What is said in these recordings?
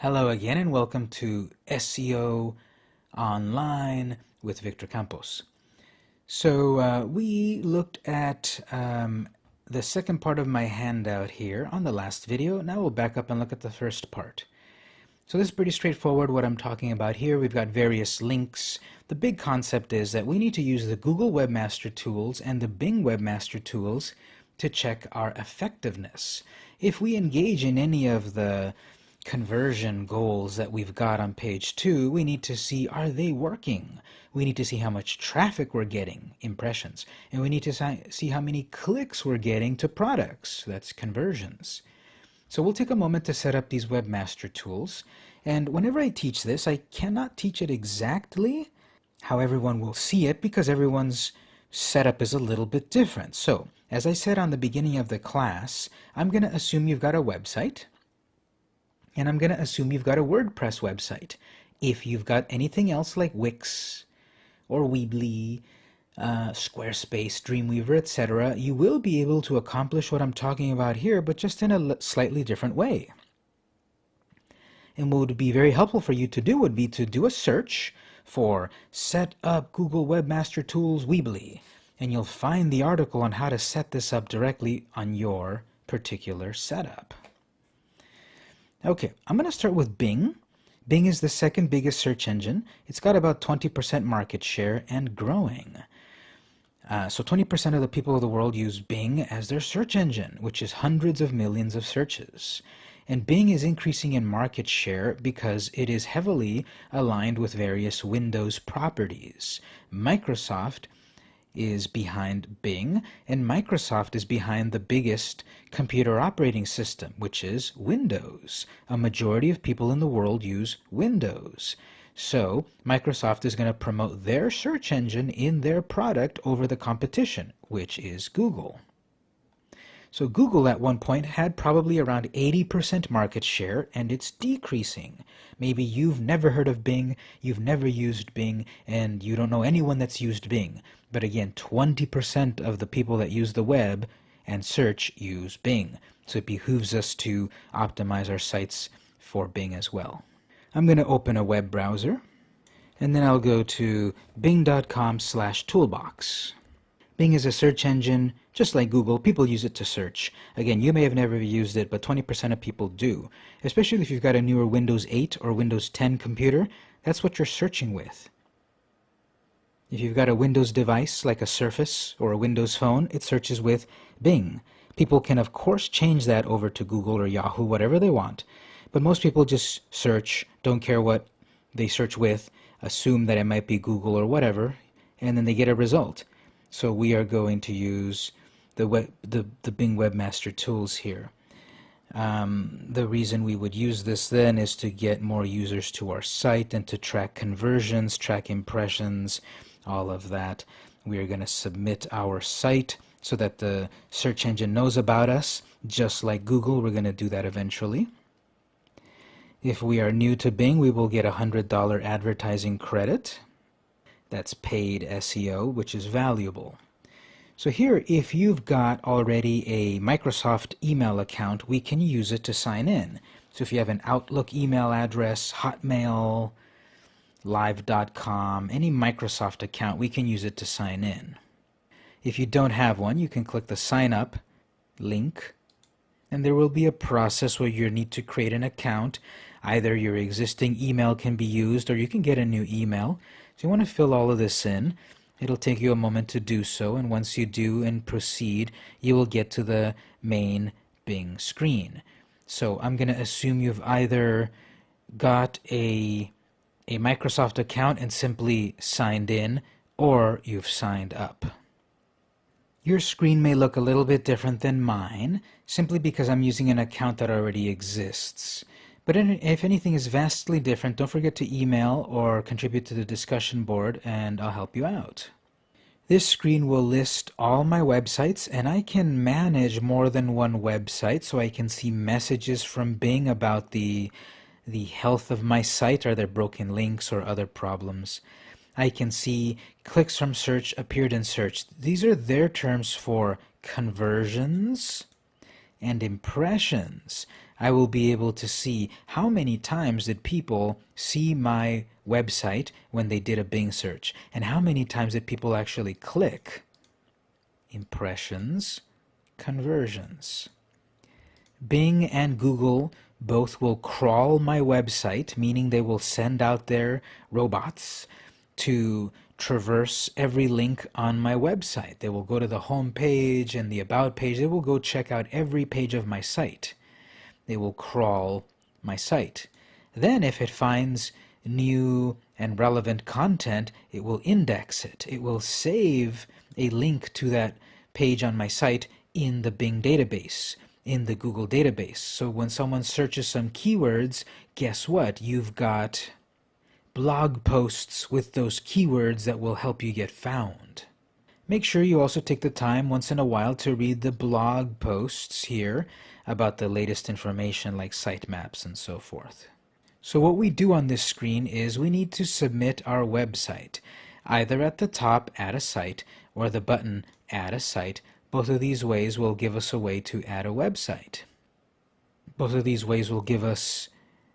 Hello again and welcome to SEO Online with Victor Campos. So uh, we looked at um, the second part of my handout here on the last video. Now we'll back up and look at the first part. So this is pretty straightforward what I'm talking about here. We've got various links. The big concept is that we need to use the Google Webmaster Tools and the Bing Webmaster Tools to check our effectiveness. If we engage in any of the conversion goals that we've got on page two, we need to see are they working? We need to see how much traffic we're getting, impressions, and we need to see how many clicks we're getting to products, that's conversions. So we'll take a moment to set up these webmaster tools, and whenever I teach this, I cannot teach it exactly how everyone will see it because everyone's setup is a little bit different. So, as I said on the beginning of the class, I'm going to assume you've got a website, and I'm going to assume you've got a WordPress website. If you've got anything else like Wix or Weebly, uh, Squarespace, Dreamweaver, etc., you will be able to accomplish what I'm talking about here, but just in a slightly different way. And what would be very helpful for you to do would be to do a search for Set Up Google Webmaster Tools Weebly, and you'll find the article on how to set this up directly on your particular setup. Okay, I'm going to start with Bing. Bing is the second biggest search engine. It's got about 20% market share and growing. Uh, so 20% of the people of the world use Bing as their search engine, which is hundreds of millions of searches. And Bing is increasing in market share because it is heavily aligned with various Windows properties. Microsoft is behind Bing, and Microsoft is behind the biggest computer operating system, which is Windows. A majority of people in the world use Windows. So Microsoft is going to promote their search engine in their product over the competition, which is Google. So Google at one point had probably around 80% market share and it's decreasing. Maybe you've never heard of Bing, you've never used Bing, and you don't know anyone that's used Bing. But again, 20% of the people that use the web and search use Bing. So it behooves us to optimize our sites for Bing as well. I'm going to open a web browser and then I'll go to bing.com slash toolbox. Bing is a search engine just like Google, people use it to search. Again, you may have never used it, but 20% of people do. Especially if you've got a newer Windows 8 or Windows 10 computer, that's what you're searching with. If you've got a Windows device like a Surface or a Windows phone, it searches with Bing. People can of course change that over to Google or Yahoo, whatever they want. But most people just search, don't care what they search with, assume that it might be Google or whatever, and then they get a result. So we are going to use the, web, the, the Bing Webmaster tools here. Um, the reason we would use this then is to get more users to our site and to track conversions, track impressions, all of that. We are going to submit our site so that the search engine knows about us. Just like Google, we're going to do that eventually. If we are new to Bing, we will get a $100 advertising credit. That's paid SEO, which is valuable. So here, if you've got already a Microsoft email account, we can use it to sign in. So if you have an Outlook email address, Hotmail, Live.com, any Microsoft account, we can use it to sign in. If you don't have one, you can click the sign up link and there will be a process where you need to create an account. Either your existing email can be used or you can get a new email. So you want to fill all of this in. It'll take you a moment to do so, and once you do and proceed, you will get to the main Bing screen. So I'm going to assume you've either got a, a Microsoft account and simply signed in, or you've signed up. Your screen may look a little bit different than mine, simply because I'm using an account that already exists. But if anything is vastly different, don't forget to email or contribute to the discussion board and I'll help you out. This screen will list all my websites and I can manage more than one website so I can see messages from Bing about the, the health of my site, are there broken links or other problems. I can see clicks from search appeared in search. These are their terms for conversions and impressions. I will be able to see how many times did people see my website when they did a Bing search and how many times did people actually click. Impressions, conversions. Bing and Google both will crawl my website, meaning they will send out their robots to traverse every link on my website. They will go to the home page and the about page. They will go check out every page of my site. They will crawl my site. Then if it finds new and relevant content, it will index it. It will save a link to that page on my site in the Bing database, in the Google database. So when someone searches some keywords, guess what? You've got blog posts with those keywords that will help you get found. Make sure you also take the time once in a while to read the blog posts here about the latest information like sitemaps and so forth. So what we do on this screen is we need to submit our website, either at the top add a site or the button add a site. Both of these ways will give us a way to add a website. Both of these ways will give us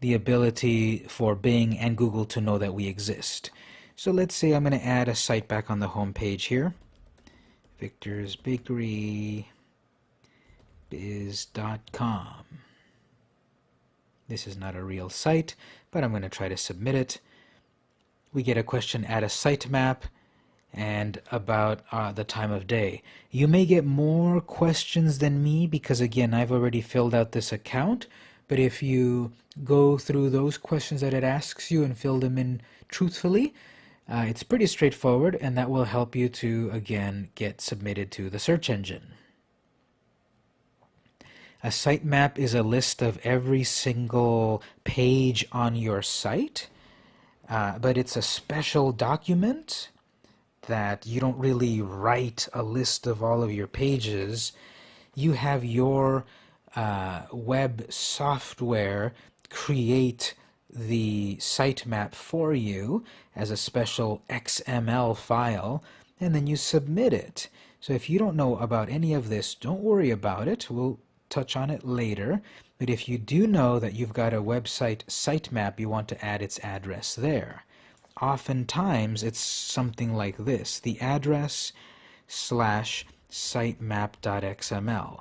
the ability for Bing and Google to know that we exist. So let's say I'm going to add a site back on the home page here. Victor's Bakery biz.com. This is not a real site, but I'm going to try to submit it. We get a question add a sitemap and about uh, the time of day. You may get more questions than me because again I've already filled out this account but if you go through those questions that it asks you and fill them in truthfully, uh, it's pretty straightforward and that will help you to, again, get submitted to the search engine. A sitemap is a list of every single page on your site, uh, but it's a special document that you don't really write a list of all of your pages. You have your uh, web software create the sitemap for you as a special XML file and then you submit it. So if you don't know about any of this, don't worry about it. We'll touch on it later. But if you do know that you've got a website sitemap, you want to add its address there. Oftentimes, it's something like this, the address slash sitemap.xml.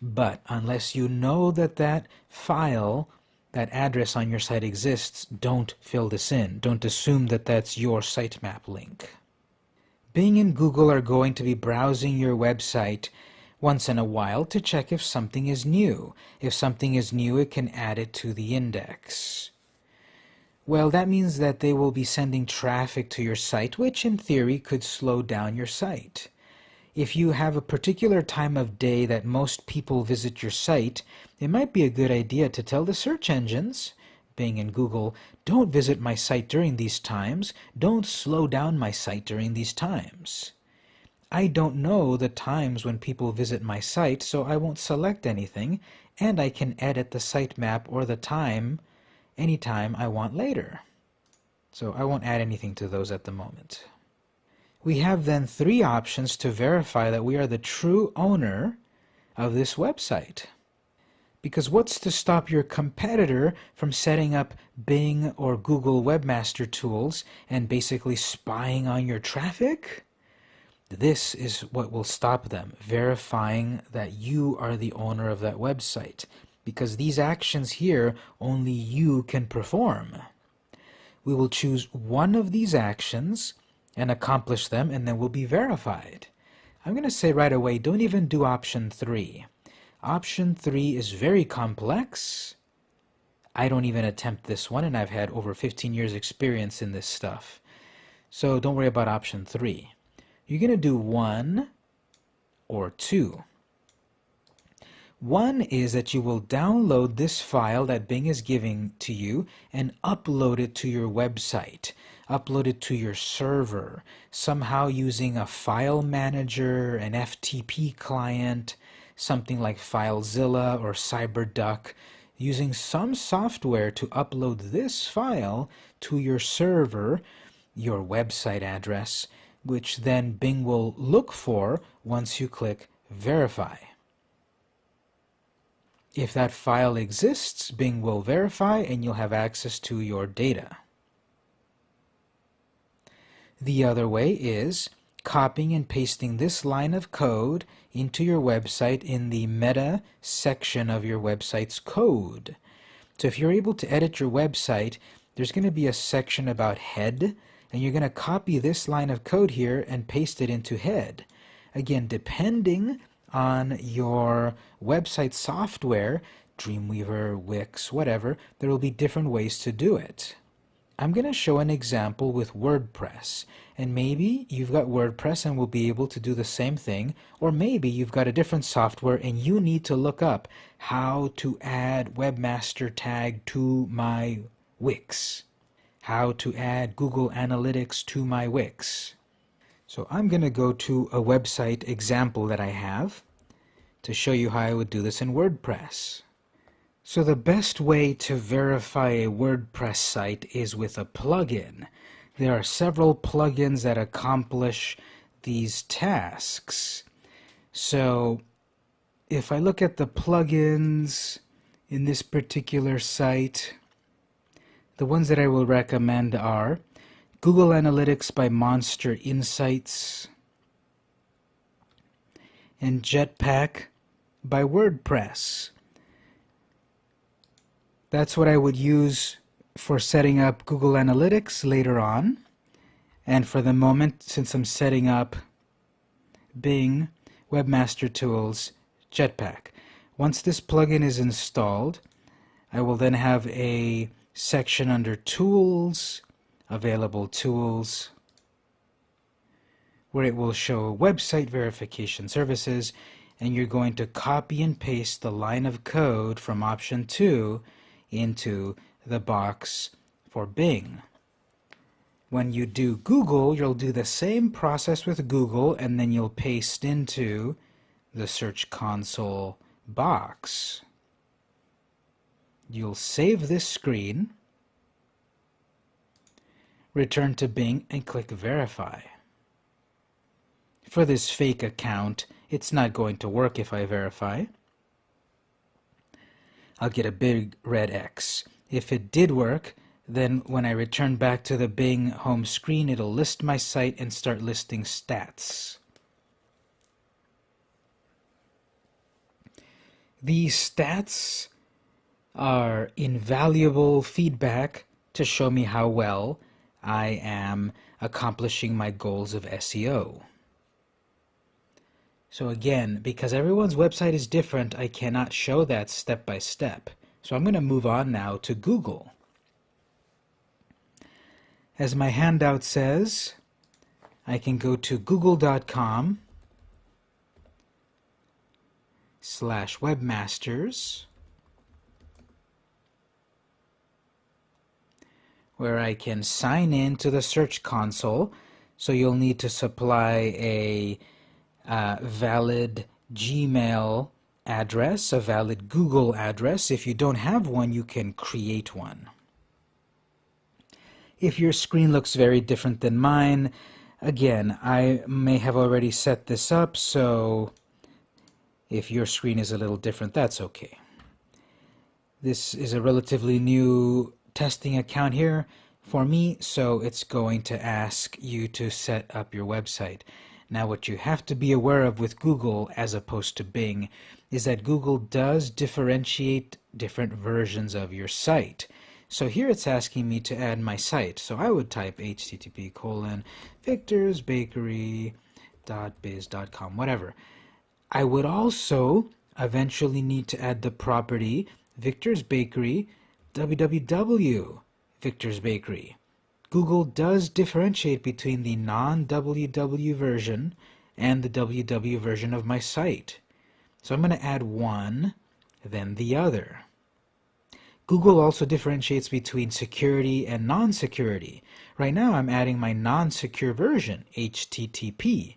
But unless you know that that file, that address on your site exists, don't fill this in. Don't assume that that's your sitemap link. Bing and Google are going to be browsing your website once in a while to check if something is new. If something is new, it can add it to the index. Well, that means that they will be sending traffic to your site, which in theory could slow down your site. If you have a particular time of day that most people visit your site, it might be a good idea to tell the search engines, Bing and Google, don't visit my site during these times, don't slow down my site during these times. I don't know the times when people visit my site, so I won't select anything, and I can edit the sitemap or the time anytime I want later. So I won't add anything to those at the moment. We have then three options to verify that we are the true owner of this website. Because what's to stop your competitor from setting up Bing or Google Webmaster Tools and basically spying on your traffic? This is what will stop them, verifying that you are the owner of that website. Because these actions here, only you can perform. We will choose one of these actions and accomplish them and then we'll be verified. I'm going to say right away, don't even do option 3. Option 3 is very complex. I don't even attempt this one and I've had over 15 years experience in this stuff. So don't worry about option 3. You're going to do 1 or 2. One is that you will download this file that Bing is giving to you and upload it to your website upload it to your server, somehow using a file manager, an FTP client, something like FileZilla or CyberDuck, using some software to upload this file to your server, your website address, which then Bing will look for once you click Verify. If that file exists, Bing will verify and you'll have access to your data. The other way is copying and pasting this line of code into your website in the meta section of your website's code. So if you're able to edit your website, there's going to be a section about head, and you're going to copy this line of code here and paste it into head. Again, depending on your website software, Dreamweaver, Wix, whatever, there will be different ways to do it. I'm going to show an example with WordPress. And maybe you've got WordPress and will be able to do the same thing. Or maybe you've got a different software and you need to look up how to add Webmaster Tag to my Wix. How to add Google Analytics to my Wix. So I'm going to go to a website example that I have to show you how I would do this in WordPress. So the best way to verify a WordPress site is with a plugin. There are several plugins that accomplish these tasks. So if I look at the plugins in this particular site, the ones that I will recommend are Google Analytics by Monster Insights, and Jetpack by WordPress. That's what I would use for setting up Google Analytics later on. And for the moment, since I'm setting up Bing Webmaster Tools Jetpack. Once this plugin is installed, I will then have a section under Tools, available tools where it will show website verification services and you're going to copy and paste the line of code from option 2 into the box for Bing. When you do Google, you'll do the same process with Google and then you'll paste into the Search Console box. You'll save this screen return to Bing and click Verify. For this fake account, it's not going to work if I verify. I'll get a big red X. If it did work, then when I return back to the Bing home screen, it'll list my site and start listing stats. These stats are invaluable feedback to show me how well I am accomplishing my goals of SEO. So again, because everyone's website is different, I cannot show that step by step. So I'm going to move on now to Google. As my handout says, I can go to google.com slash webmasters where I can sign in to the Search Console. So you'll need to supply a uh, valid Gmail address, a valid Google address. If you don't have one, you can create one. If your screen looks very different than mine, again, I may have already set this up, so if your screen is a little different, that's okay. This is a relatively new testing account here for me, so it's going to ask you to set up your website. Now what you have to be aware of with Google as opposed to Bing is that Google does differentiate different versions of your site. So here it's asking me to add my site. So I would type http colon victorsbakery.biz.com, whatever. I would also eventually need to add the property Victor's Bakery www, Victor's Bakery. Google does differentiate between the non-www version and the www version of my site. So I'm going to add one, then the other. Google also differentiates between security and non-security. Right now I'm adding my non-secure version, HTTP.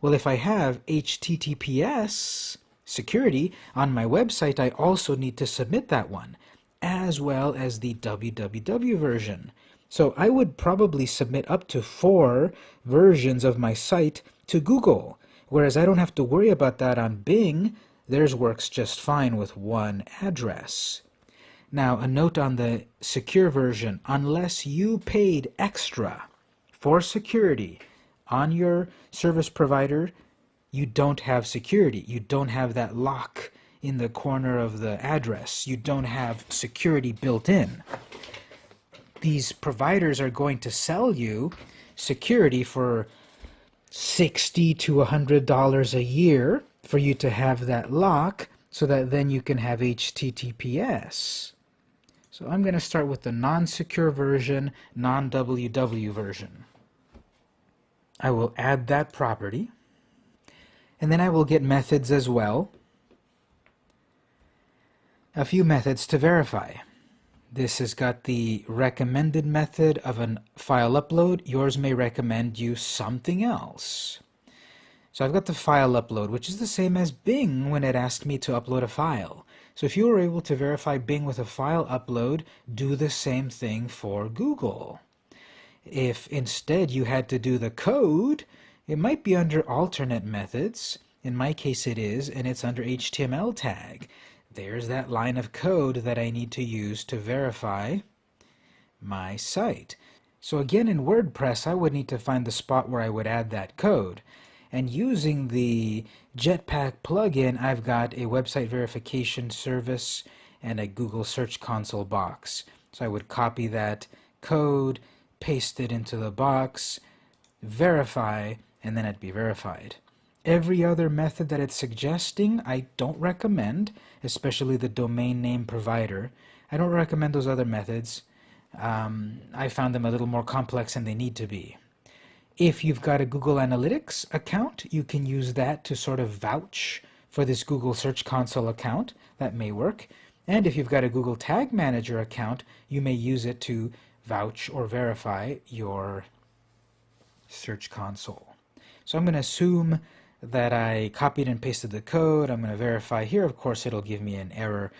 Well, if I have HTTPS security on my website, I also need to submit that one as well as the www version. So I would probably submit up to four versions of my site to Google, whereas I don't have to worry about that on Bing. Theirs works just fine with one address. Now, a note on the secure version, unless you paid extra for security on your service provider, you don't have security. You don't have that lock in the corner of the address. You don't have security built in. These providers are going to sell you security for 60 to $100 a year for you to have that lock so that then you can have HTTPS. So I'm going to start with the non-secure version, non-WW version. I will add that property. And then I will get methods as well. A few methods to verify. This has got the recommended method of a file upload. Yours may recommend you something else. So I've got the file upload, which is the same as Bing when it asked me to upload a file. So if you were able to verify Bing with a file upload, do the same thing for Google. If instead you had to do the code, it might be under alternate methods. In my case it is, and it's under HTML tag. There's that line of code that I need to use to verify my site. So again in WordPress I would need to find the spot where I would add that code. And using the Jetpack plugin I've got a website verification service and a Google Search Console box. So I would copy that code, paste it into the box, verify, and then it'd be verified. Every other method that it's suggesting, I don't recommend, especially the domain name provider. I don't recommend those other methods. Um, I found them a little more complex than they need to be. If you've got a Google Analytics account, you can use that to sort of vouch for this Google Search Console account. That may work. And if you've got a Google Tag Manager account, you may use it to vouch or verify your Search Console. So I'm going to assume that I copied and pasted the code. I'm going to verify here. Of course, it'll give me an error.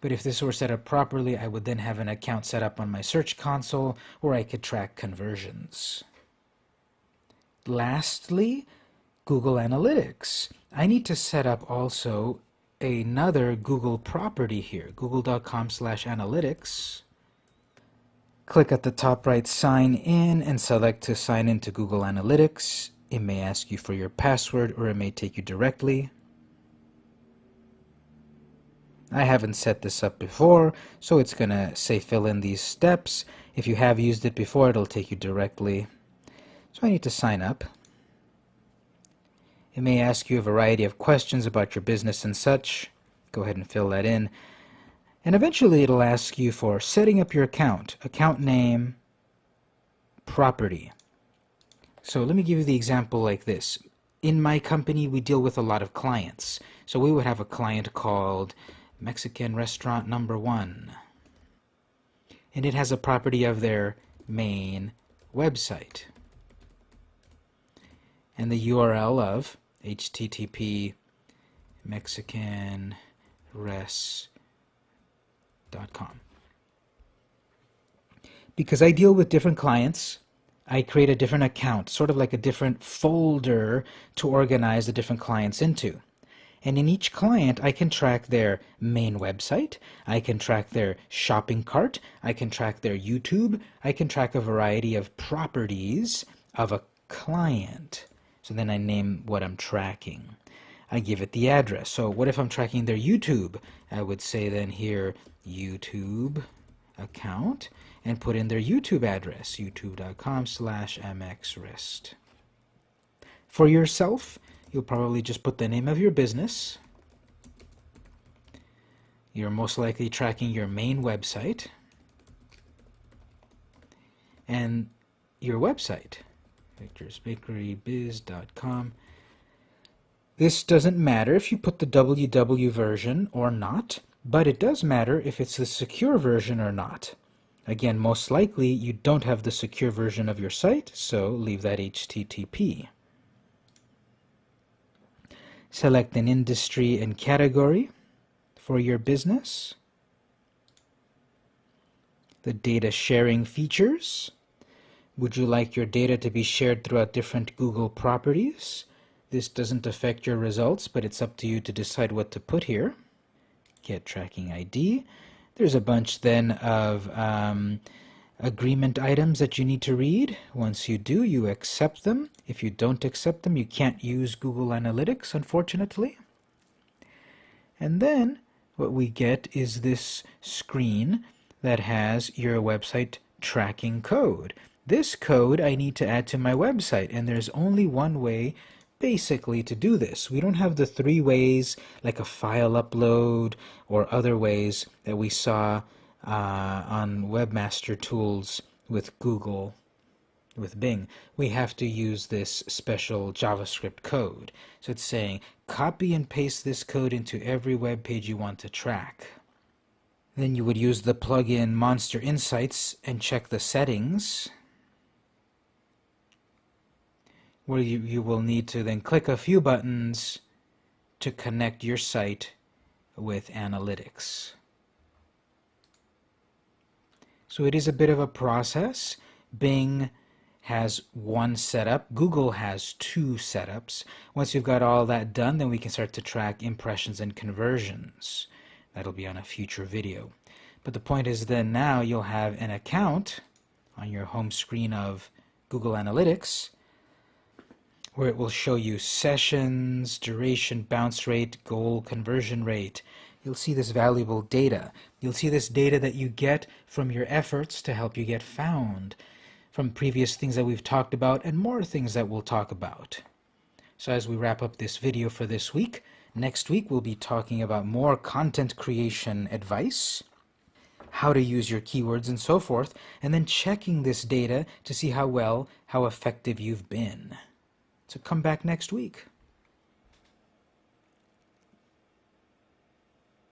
But if this were set up properly, I would then have an account set up on my Search Console where I could track conversions. Lastly, Google Analytics. I need to set up also another Google property here, google.com slash analytics. Click at the top right, sign in, and select to sign into Google Analytics. It may ask you for your password or it may take you directly. I haven't set this up before, so it's going to say fill in these steps. If you have used it before, it'll take you directly. So I need to sign up. It may ask you a variety of questions about your business and such. Go ahead and fill that in. And eventually it'll ask you for setting up your account, account name, property. So let me give you the example like this. In my company, we deal with a lot of clients. So we would have a client called Mexican Restaurant Number One. And it has a property of their main website. And the URL of http mexicanres.com. Because I deal with different clients, I create a different account, sort of like a different folder to organize the different clients into. And in each client, I can track their main website, I can track their shopping cart, I can track their YouTube, I can track a variety of properties of a client. So then I name what I'm tracking. I give it the address. So what if I'm tracking their YouTube? I would say then here, YouTube account and put in their YouTube address, youtube.com slash mxrest. For yourself, you'll probably just put the name of your business. You're most likely tracking your main website and your website, victorsbakerybiz.com. This doesn't matter if you put the WW version or not, but it does matter if it's the secure version or not. Again, most likely you don't have the secure version of your site, so leave that HTTP. Select an industry and category for your business. The data sharing features. Would you like your data to be shared throughout different Google properties? This doesn't affect your results, but it's up to you to decide what to put here. Get tracking ID. There's a bunch then of um, agreement items that you need to read. Once you do, you accept them. If you don't accept them, you can't use Google Analytics, unfortunately. And then what we get is this screen that has your website tracking code. This code I need to add to my website, and there's only one way basically to do this. We don't have the three ways like a file upload or other ways that we saw uh, on Webmaster Tools with Google, with Bing. We have to use this special JavaScript code. So it's saying copy and paste this code into every web page you want to track. Then you would use the plugin Monster Insights and check the settings where you, you will need to then click a few buttons to connect your site with analytics. So it is a bit of a process. Bing has one setup. Google has two setups. Once you've got all that done, then we can start to track impressions and conversions. That'll be on a future video. But the point is then now you'll have an account on your home screen of Google Analytics where it will show you sessions, duration, bounce rate, goal, conversion rate. You'll see this valuable data. You'll see this data that you get from your efforts to help you get found, from previous things that we've talked about and more things that we'll talk about. So as we wrap up this video for this week, next week we'll be talking about more content creation advice, how to use your keywords and so forth, and then checking this data to see how well, how effective you've been. So come back next week.